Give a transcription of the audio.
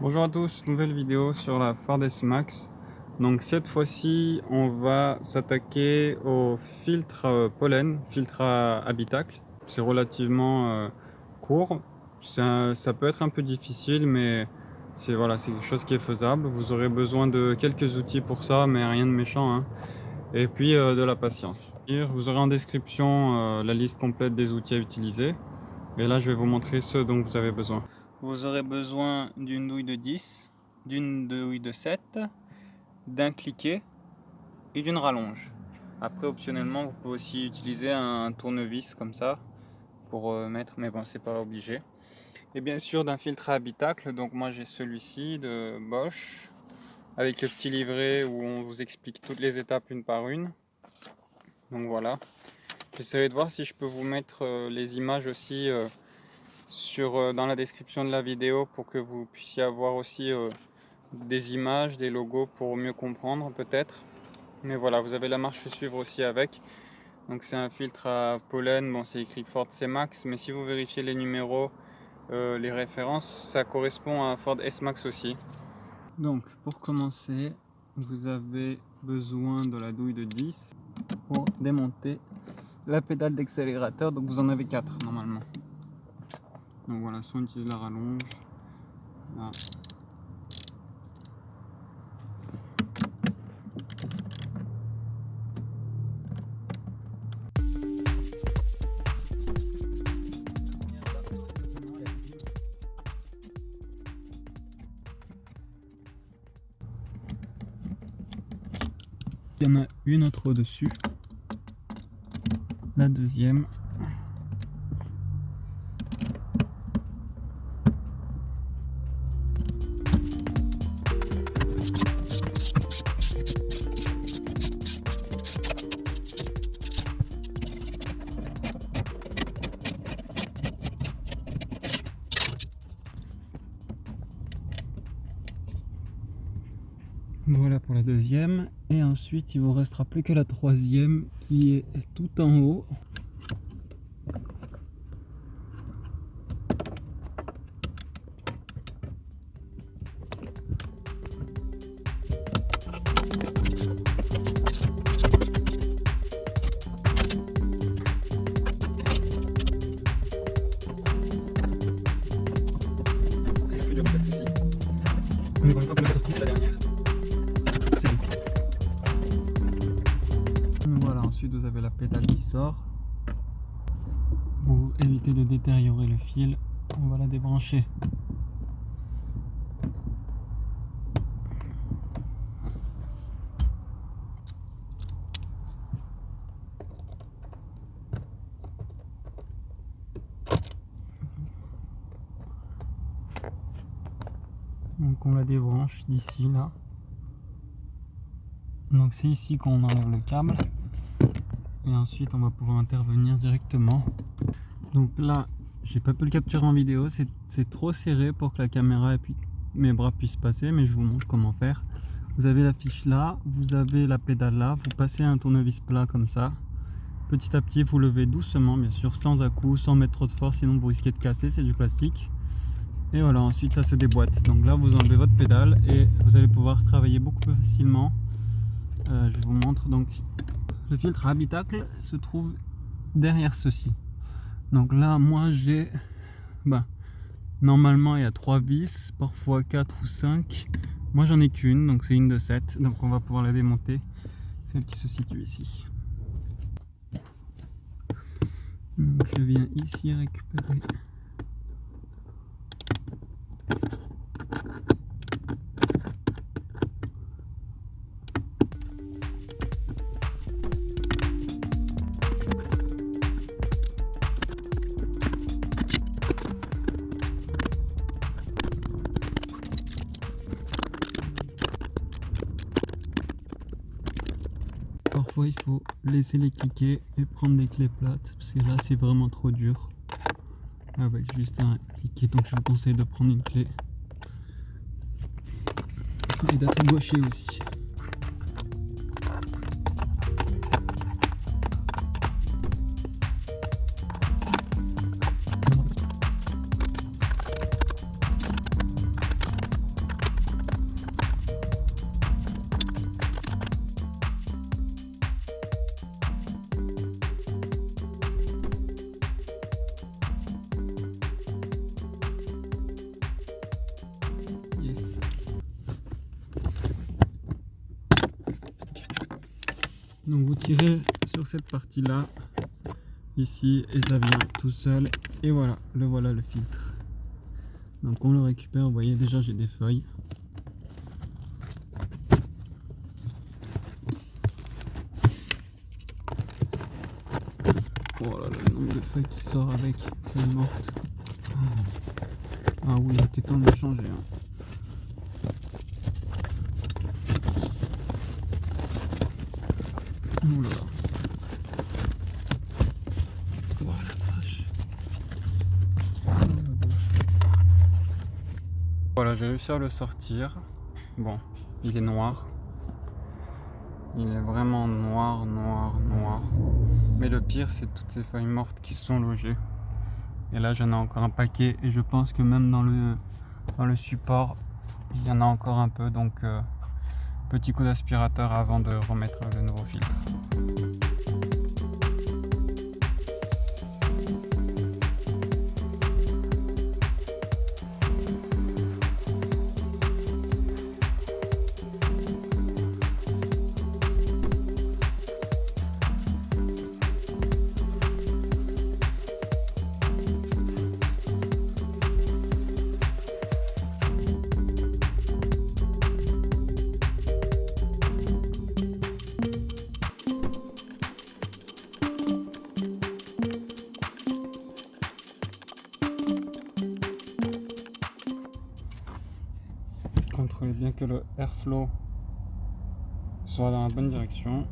Bonjour à tous, nouvelle vidéo sur la Ford S-Max. Donc cette fois-ci, on va s'attaquer au filtre euh, pollen, filtre à habitacle. C'est relativement euh, court, ça peut être un peu difficile, mais c'est voilà, quelque chose qui est faisable. Vous aurez besoin de quelques outils pour ça, mais rien de méchant. Hein. Et puis euh, de la patience. Vous aurez en description la liste complète des outils à utiliser. Et là, je vais vous montrer ceux dont vous avez besoin. Vous aurez besoin d'une douille de 10, d'une douille de 7, d'un cliquet et d'une rallonge. Après, optionnellement, vous pouvez aussi utiliser un tournevis comme ça pour euh, mettre, mais bon, c'est pas obligé. Et bien sûr, d'un filtre à habitacle. Donc, moi, j'ai celui-ci de Bosch avec le petit livret où on vous explique toutes les étapes une par une. Donc voilà. J'essaierai de voir si je peux vous mettre euh, les images aussi. Sur, euh, dans la description de la vidéo pour que vous puissiez avoir aussi euh, des images, des logos pour mieux comprendre peut-être. Mais voilà, vous avez la marche suivre aussi avec. Donc c'est un filtre à pollen, bon c'est écrit Ford C-Max, mais si vous vérifiez les numéros, euh, les références, ça correspond à Ford S-Max aussi. Donc pour commencer, vous avez besoin de la douille de 10 pour démonter la pédale d'accélérateur, donc vous en avez 4 normalement. Donc voilà, soit on utilise la rallonge. Là. Il y en a une autre au-dessus. La deuxième Voilà pour la deuxième. Et ensuite, il vous restera plus que la troisième qui est tout en haut. C'est la pédale qui sort. Pour éviter de détériorer le fil on va la débrancher. Donc on la débranche d'ici là. Donc c'est ici qu'on enlève le câble et ensuite on va pouvoir intervenir directement. Donc là j'ai pas pu le capturer en vidéo. C'est trop serré pour que la caméra et puis mes bras puissent passer mais je vous montre comment faire. Vous avez la fiche là vous avez la pédale là. Vous passez un tournevis plat comme ça. Petit à petit vous levez doucement bien sûr sans à coup sans mettre trop de force sinon vous risquez de casser c'est du plastique. Et voilà ensuite ça se déboîte. Donc là vous enlevez votre pédale et vous allez pouvoir travailler beaucoup plus facilement. Euh, je vous montre donc le filtre habitacle se trouve derrière ceci. Donc là moi j'ai bah, normalement il y a 3 vis parfois 4 ou 5 moi j'en ai qu'une donc c'est une de 7 donc on va pouvoir la démonter. Celle qui se situe ici. Je viens ici récupérer il faut laisser les cliquer et prendre des clés plates parce que là c'est vraiment trop dur. Avec juste un cliquet donc je vous conseille de prendre une clé. Et d'être gaucher aussi Donc vous tirez sur cette partie là, ici, et ça vient tout seul. Et voilà, le voilà le filtre. Donc on le récupère, vous voyez déjà j'ai des feuilles. Voilà le nombre de feuilles qui sort avec, feuilles mortes. Ah oui, il était temps de changer. Hein. Voilà, j'ai réussi à le sortir. Bon, il est noir. Il est vraiment noir, noir, noir. Mais le pire, c'est toutes ces feuilles mortes qui sont logées. Et là, j'en ai encore un paquet. Et je pense que même dans le, dans le support, il y en a encore un peu. Donc, euh, petit coup d'aspirateur avant de remettre le nouveau filtre. Bien que le airflow soit dans la bonne direction.